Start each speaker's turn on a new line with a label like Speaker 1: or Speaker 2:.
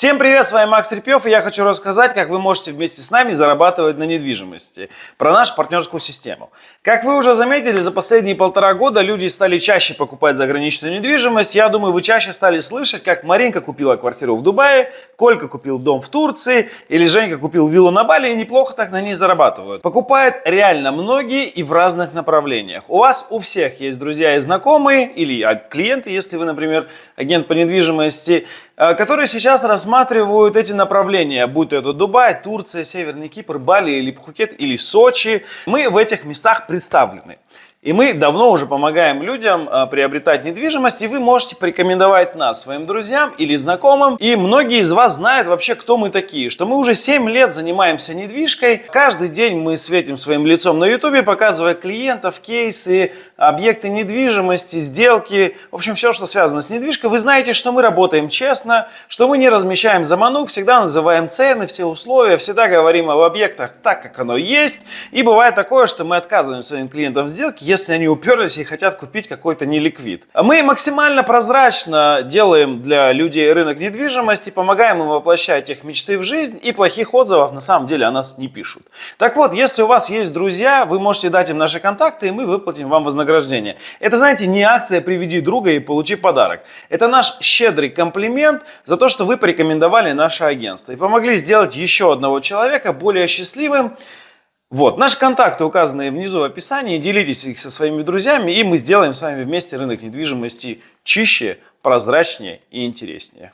Speaker 1: Всем привет, с вами Макс Репьев, и я хочу рассказать, как вы можете вместе с нами зарабатывать на недвижимости, про нашу партнерскую систему. Как вы уже заметили, за последние полтора года люди стали чаще покупать заграничную недвижимость. Я думаю, вы чаще стали слышать, как Маринка купила квартиру в Дубае, Колька купил дом в Турции, или Женька купил виллу на Бали и неплохо так на ней зарабатывают. Покупают реально многие и в разных направлениях. У вас у всех есть друзья и знакомые, или клиенты, если вы, например, агент по недвижимости, которые сейчас рассматривают эти направления, будь то это Дубай, Турция, Северный Кипр, Бали или Пхукет или Сочи. Мы в этих местах представлены. И мы давно уже помогаем людям а, приобретать недвижимость, и вы можете порекомендовать нас своим друзьям или знакомым. И многие из вас знают вообще, кто мы такие, что мы уже 7 лет занимаемся недвижкой. Каждый день мы светим своим лицом на ютубе, показывая клиентов, кейсы, объекты недвижимости, сделки, в общем, все, что связано с недвижкой. Вы знаете, что мы работаем честно, что мы не размещаем заманук, всегда называем цены, все условия, всегда говорим об объектах так, как оно есть. И бывает такое, что мы отказываем своим клиентам в сделке, если они уперлись и хотят купить какой-то неликвид. Мы максимально прозрачно делаем для людей рынок недвижимости, помогаем им воплощать их мечты в жизнь и плохих отзывов на самом деле о нас не пишут. Так вот, если у вас есть друзья, вы можете дать им наши контакты, и мы выплатим вам вознаграждение. Это, знаете, не акция «Приведи друга и получи подарок». Это наш щедрый комплимент за то, что вы порекомендовали наше агентство и помогли сделать еще одного человека более счастливым, вот, наши контакты указаны внизу в описании, делитесь их со своими друзьями, и мы сделаем с вами вместе рынок недвижимости чище, прозрачнее и интереснее.